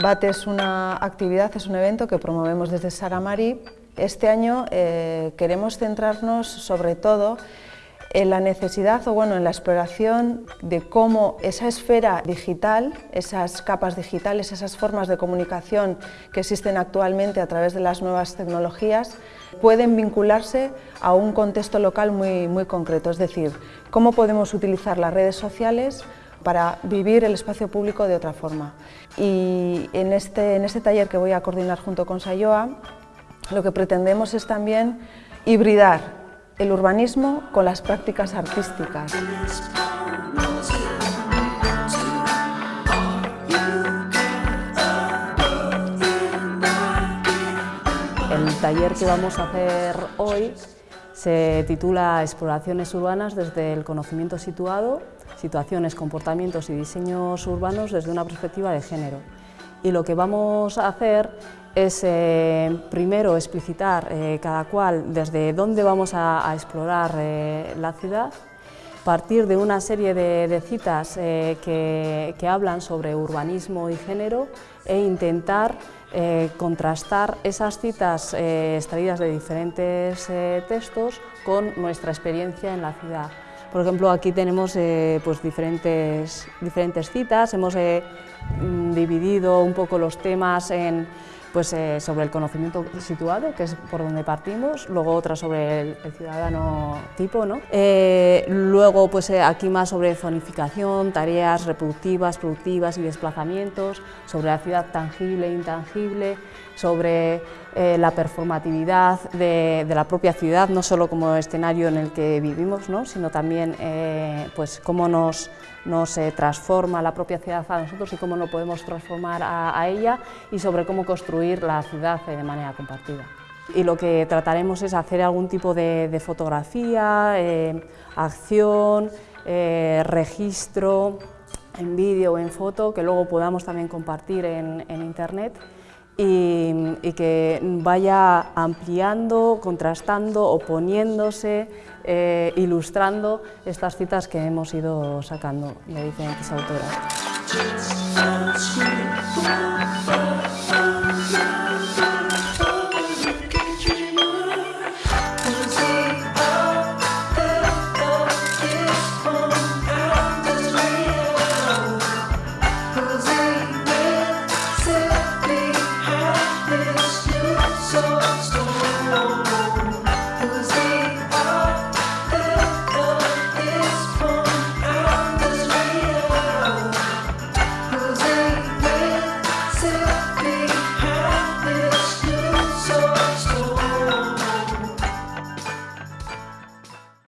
BAT es una actividad, es un evento que promovemos desde Sagamari. Este año eh, queremos centrarnos sobre todo en la necesidad o bueno, en la exploración de cómo esa esfera digital, esas capas digitales, esas formas de comunicación que existen actualmente a través de las nuevas tecnologías, pueden vincularse a un contexto local muy, muy concreto, es decir, cómo podemos utilizar las redes sociales para vivir el espacio público de otra forma. Y en este, en este taller que voy a coordinar junto con Sayoa, lo que pretendemos es también hibridar el urbanismo con las prácticas artísticas. El taller que vamos a hacer hoy se titula Exploraciones urbanas desde el conocimiento situado, situaciones, comportamientos y diseños urbanos desde una perspectiva de género. Y lo que vamos a hacer es eh, primero explicitar eh, cada cual desde dónde vamos a, explorar eh, la ciudad, partir de una serie de, citas que, que, hablan sobre urbanismo y género e intentar eh, contrastar esas citas eh, extraídas de diferentes eh, textos con nuestra experiencia en la ciudad. Por ejemplo, aquí tenemos pues diferentes, diferentes citas, hemos mm, dividido un poco los temas en pues, eh, sobre el conocimiento situado, que es por donde partimos, luego otra sobre el, ciudadano tipo, ¿no? Eh, luego pues, eh, aquí más sobre zonificación, tareas reproductivas, productivas y desplazamientos, sobre la ciudad tangible e intangible, sobre la performatividad de, la propia ciudad, no solo como escenario en el que vivimos, ¿no? sino también pues, cómo nos nos transforma la propia ciudad a nosotros y cómo no podemos transformar a, ella y sobre cómo construir la ciudad de manera compartida. Y lo que trataremos es hacer algún tipo de, fotografía, eh, acción, eh, registro en vídeo o en foto que luego podamos también compartir en, internet y, que vaya ampliando, contrastando, oponiéndose eh, ilustrando estas citas que hemos ido sacando de diferentes autoras.